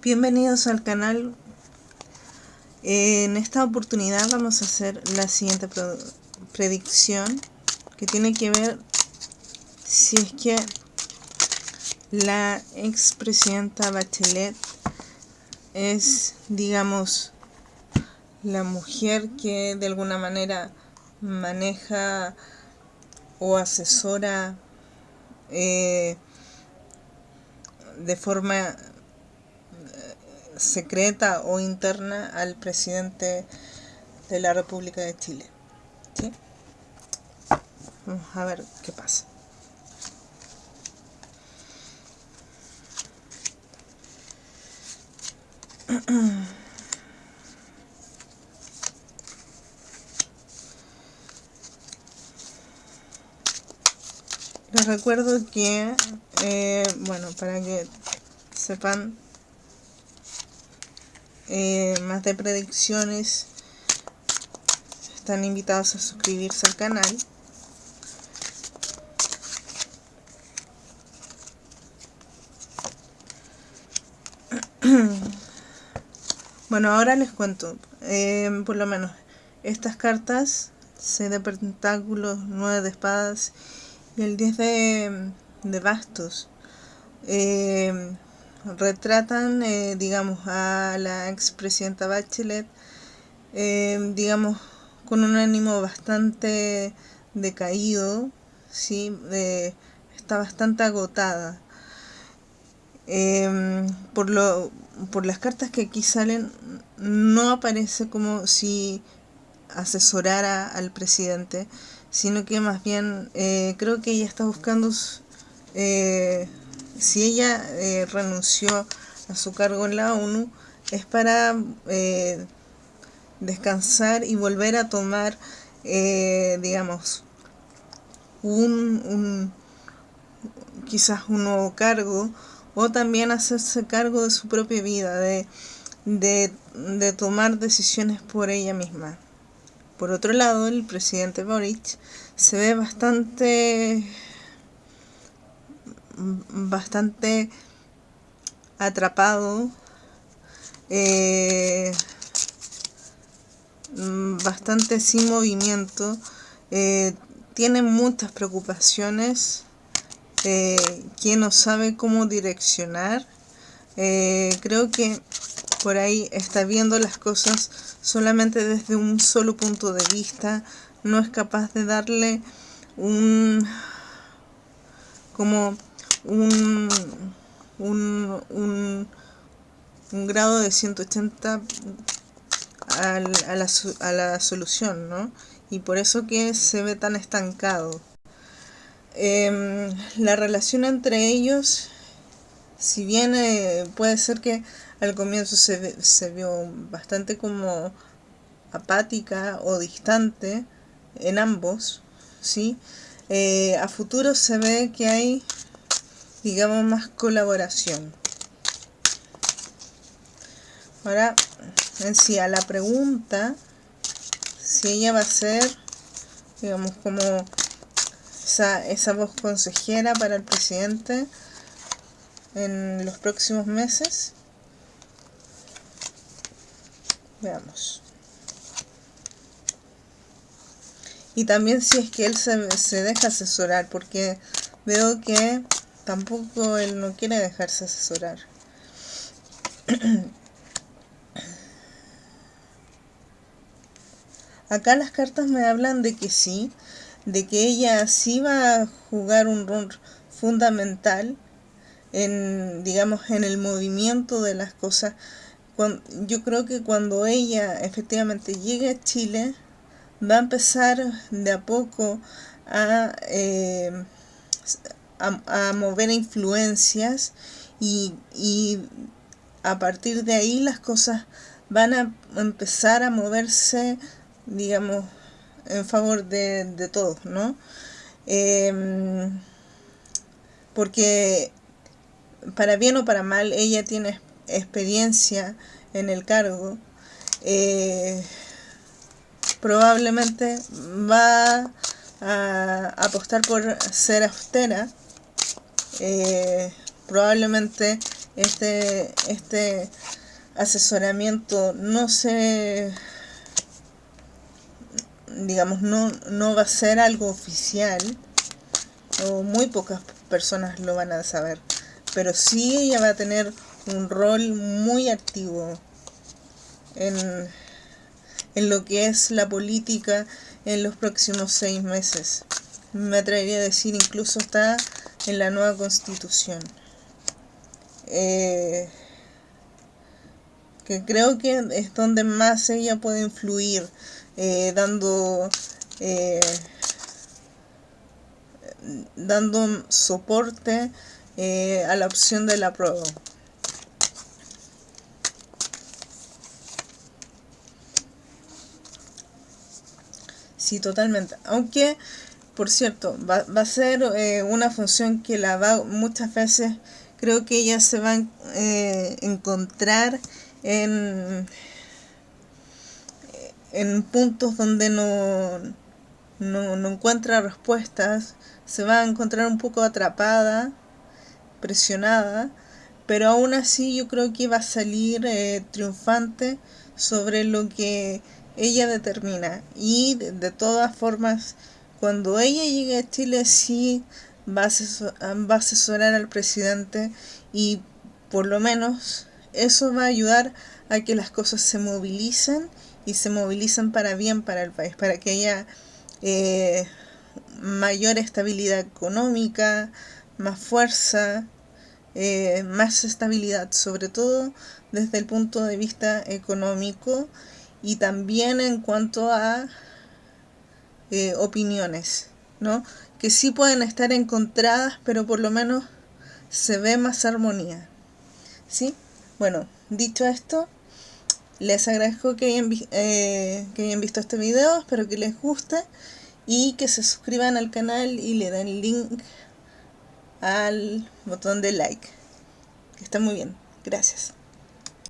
Bienvenidos al canal. En esta oportunidad vamos a hacer la siguiente predicción que tiene que ver si es que la expresidenta Bachelet es, digamos, la mujer que de alguna manera maneja o asesora eh, de forma secreta o interna al presidente de la República de Chile. ¿Sí? Vamos a ver qué pasa. Les recuerdo que, eh, bueno, para que sepan eh, más de predicciones están invitados a suscribirse al canal. Bueno ahora les cuento eh, por lo menos estas cartas 6 de pentáculos 9 de espadas y el 10 de, de bastos. Eh, retratan, eh, digamos, a la expresidenta Bachelet, eh, digamos, con un ánimo bastante decaído, ¿sí? está bastante agotada. Em, por, lo, por las cartas que aquí salen, no aparece como si asesorara al presidente, sino que más bien eh, creo que ella está buscando si ella eh, renunció a su cargo en la ONU es para eh, descansar y volver a tomar, eh, digamos, un, quizás un nuevo cargo o también hacerse cargo de su propia vida, de, de tomar decisiones por ella misma. Por otro lado, el presidente Boric se ve bastante bastante atrapado, eh, bastante sin movimiento, eh, tiene muchas preocupaciones, eh, que no sabe cómo direccionar. creo que por ahí está viendo las cosas solamente desde un solo punto de vista, no es capaz de darle un como un, un, un, grado de 180 a la, a la solución, ¿no? Y por eso que se ve tan estancado. Em, la relación entre ellos, si bien eh, puede ser que al comienzo se, se vio bastante como apática o distante en ambos, ¿sí? Eh, a futuro se ve que hay digamos más colaboración. Ahora en sí a la pregunta si ella va a ser digamos como esa, esa voz consejera para el presidente en los próximos meses veamos. Y también si es que él se, se deja asesorar porque veo que tampoco él no quiere dejarse asesorar. Acá las cartas me hablan de que sí, de que ella sí va a jugar un rol fundamental en, digamos, en el movimiento de las cosas. yo creo que cuando ella efectivamente llegue a Chile, va a empezar de a poco a, eh, a, mover influencias y, a partir de ahí las cosas van a empezar a moverse, digamos, en favor de, todos, ¿no? Em, porque para bien o para mal ella tiene experiencia en el cargo eh, probablemente va a apostar por ser austera eh, probablemente este, este asesoramiento no se digamos no, no va a ser algo oficial o muy pocas personas lo van a saber pero sí ella va a tener un rol muy activo en, en lo que es la política en los próximos seis meses. Me atrevería a decir incluso está en la nueva constitución. Eh, que creo que es donde más ella puede influir, eh, dando eh, dando soporte a la opción de la prueba. Sí, totalmente. Aunque, por cierto, va, a ser eh, una función que la va muchas veces, creo que ella se va a eh, encontrar en, en puntos donde no, no, no encuentra respuestas, se va a encontrar un poco atrapada, presionada, pero aún así yo creo que va a salir eh, triunfante sobre lo que ella determina. Y de, todas formas cuando ella llegue a Chile sí va a, asesorar al presidente y por lo menos eso va a ayudar a que las cosas se movilicen y se movilicen para bien para el país, para que haya eh, mayor estabilidad económica, más fuerza, eh, más estabilidad, sobre todo desde el punto de vista económico y también en cuanto a eh, opiniones, ¿no? Que sí pueden estar encontradas, pero por lo menos se ve más armonía, ¿sí? Bueno, dicho esto, les agradezco que hayan, eh, que hayan visto este video, espero que les guste y que se suscriban al canal y le den link al botón de like. Está muy bien. Gracias.